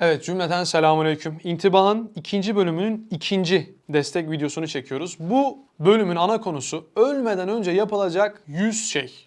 Evet cümleten selamünaleyküm. İntibahın ikinci bölümünün ikinci destek videosunu çekiyoruz. Bu bölümün ana konusu ölmeden önce yapılacak 100 şey.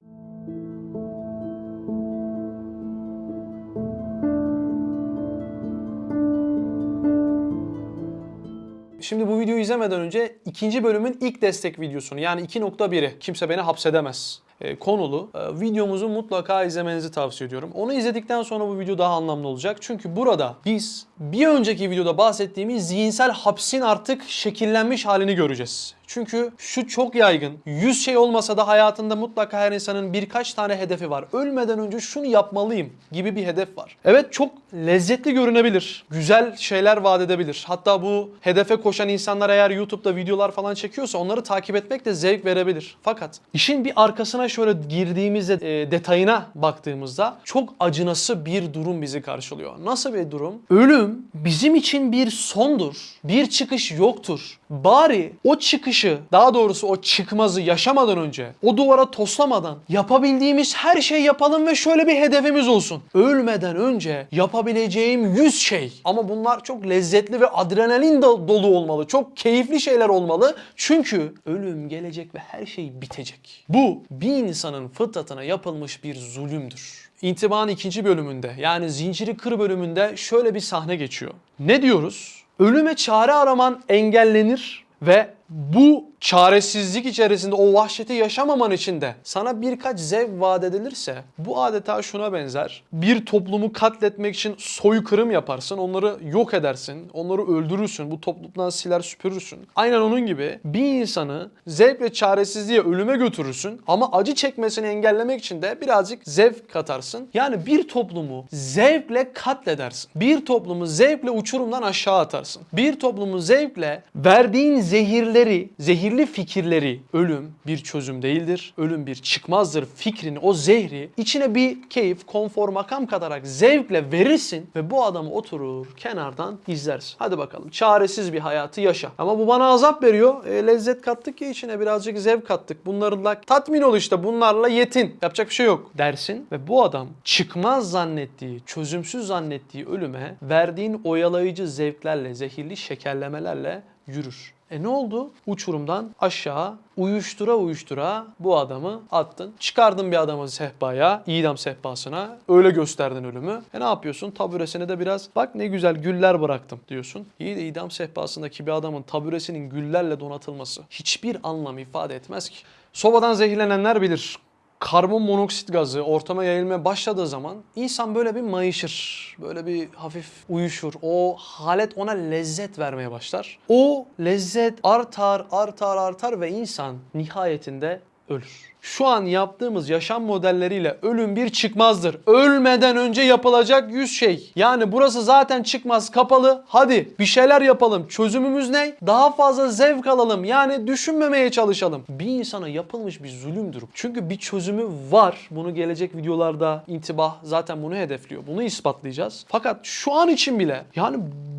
Şimdi bu videoyu izlemeden önce ikinci bölümün ilk destek videosunu yani 2.1'i kimse beni hapsedemez konulu e, videomuzu mutlaka izlemenizi tavsiye ediyorum. Onu izledikten sonra bu video daha anlamlı olacak. Çünkü burada biz bir önceki videoda bahsettiğimiz zihinsel hapsin artık şekillenmiş halini göreceğiz. Çünkü şu çok yaygın. 100 şey olmasa da hayatında mutlaka her insanın birkaç tane hedefi var. Ölmeden önce şunu yapmalıyım gibi bir hedef var. Evet çok lezzetli görünebilir. Güzel şeyler vaat edebilir. Hatta bu hedefe koşan insanlar eğer YouTube'da videolar falan çekiyorsa onları takip etmek de zevk verebilir. Fakat işin bir arkasına şöyle girdiğimizde e, detayına baktığımızda çok acınası bir durum bizi karşılıyor. Nasıl bir durum? Ölüm bizim için bir sondur. Bir çıkış yoktur. Bari o çıkışı, daha doğrusu o çıkmazı yaşamadan önce, o duvara toslamadan yapabildiğimiz her şeyi yapalım ve şöyle bir hedefimiz olsun. Ölmeden önce yapabileceğim 100 şey. Ama bunlar çok lezzetli ve adrenalin do- dolu olmalı. Çok keyifli şeyler olmalı. Çünkü ölüm gelecek ve her şey bitecek. Bu bir insanın fıtratına yapılmış bir zulümdür. İntibahın ikinci bölümünde yani zinciri kır bölümünde şöyle bir sahne geçiyor. Ne diyoruz? Ölüme çare araman engellenir ve bu çaresizlik içerisinde o vahşeti yaşamaman için de sana birkaç zevk vaat edilirse bu adeta şuna benzer. Bir toplumu katletmek için soykırım yaparsın, onları yok edersin, onları öldürürsün, bu toplumdan siler süpürürsün. Aynen onun gibi bir insanı zevk ve çaresizliğe ölüme götürürsün ama acı çekmesini engellemek için de birazcık zevk katarsın. Yani bir toplumu zevkle katledersin. Bir toplumu zevkle uçurumdan aşağı atarsın. Bir toplumu zevkle verdiğin zehirleri, zehirli fikirleri ölüm bir çözüm değildir. Ölüm bir çıkmazdır fikrini, o zehri içine bir keyif, konfor, makam katarak zevkle verirsin ve bu adamı oturur kenardan izlersin. Hadi bakalım çaresiz bir hayatı yaşa. Ama bu bana azap veriyor. E, lezzet kattık ya içine birazcık zevk kattık. Bunlarla tatmin ol işte bunlarla yetin. Yapacak bir şey yok dersin ve bu adam çıkmaz zannettiği, çözümsüz zannettiği ölüme verdiğin oyalayıcı zevklerle, zehirli şekerlemelerle yürür. E ne oldu? Uçurumdan aşağı uyuştura uyuştura bu adamı attın. Çıkardın bir adamı sehpaya, idam sehpasına. Öyle gösterdin ölümü. E ne yapıyorsun? Taburesine de biraz bak ne güzel güller bıraktım diyorsun. İyi de idam sehpasındaki bir adamın taburesinin güllerle donatılması hiçbir anlam ifade etmez ki. Sobadan zehirlenenler bilir karbon monoksit gazı ortama yayılmaya başladığı zaman insan böyle bir mayışır. Böyle bir hafif uyuşur. O halet ona lezzet vermeye başlar. O lezzet artar, artar, artar ve insan nihayetinde ölür. Şu an yaptığımız yaşam modelleriyle ölüm bir çıkmazdır. Ölmeden önce yapılacak 100 şey. Yani burası zaten çıkmaz kapalı. Hadi bir şeyler yapalım. Çözümümüz ne? Daha fazla zevk alalım. Yani düşünmemeye çalışalım. Bir insana yapılmış bir zulümdür. Çünkü bir çözümü var. Bunu gelecek videolarda intibah zaten bunu hedefliyor. Bunu ispatlayacağız. Fakat şu an için bile yani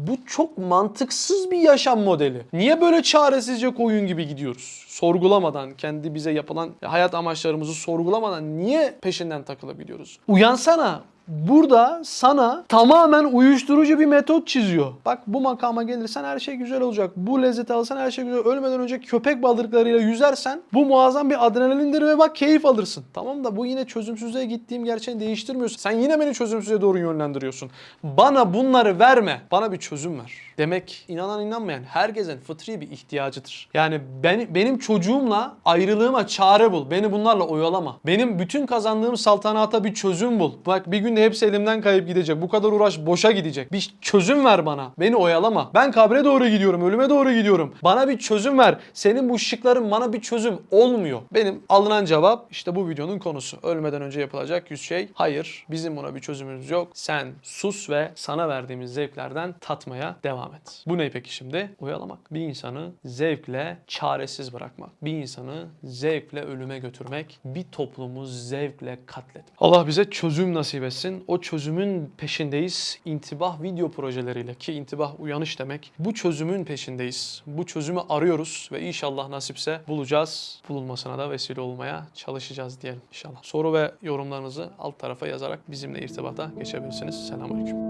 bu çok mantıksız bir yaşam modeli. Niye böyle çaresizce koyun gibi gidiyoruz? Sorgulamadan, kendi bize yapılan hayat amaçlarımızı sorgulamadan niye peşinden takılabiliyoruz? Uyansana. Burada sana tamamen uyuşturucu bir metot çiziyor. Bak bu makama gelirsen her şey güzel olacak. Bu lezzeti alırsan her şey güzel. Ölmeden önce köpek balıklarıyla yüzersen bu muazzam bir adrenalindir ve bak keyif alırsın. Tamam da bu yine çözümsüzlüğe gittiğim gerçeğini değiştirmiyorsun. Sen yine beni çözümsüzlüğe doğru yönlendiriyorsun. Bana bunları verme. Bana bir çözüm ver. Demek inanan inanmayan herkesin fıtri bir ihtiyacıdır. Yani ben, benim çocuğumla ayrılığıma çare bul. Beni bunlarla oyalama. Benim bütün kazandığım saltanata bir çözüm bul. Bak bir gün de hepsi elimden kayıp gidecek. Bu kadar uğraş boşa gidecek. Bir çözüm ver bana. Beni oyalama. Ben kabre doğru gidiyorum. Ölüme doğru gidiyorum. Bana bir çözüm ver. Senin bu şıkların bana bir çözüm olmuyor. Benim alınan cevap işte bu videonun konusu. Ölmeden önce yapılacak 100 şey. Hayır. Bizim buna bir çözümümüz yok. Sen sus ve sana verdiğimiz zevklerden tatmaya devam et. Bu ne peki şimdi? Oyalamak. Bir insanı zevkle çaresiz bırakmak. Bir insanı zevkle ölüme götürmek. Bir toplumu zevkle katletmek. Allah bize çözüm nasip etsin. O çözümün peşindeyiz. İntibah video projeleriyle ki intibah uyanış demek. Bu çözümün peşindeyiz. Bu çözümü arıyoruz ve inşallah nasipse bulacağız. Bulunmasına da vesile olmaya çalışacağız diyelim inşallah. Soru ve yorumlarınızı alt tarafa yazarak bizimle irtibata geçebilirsiniz. Selamünaleyküm.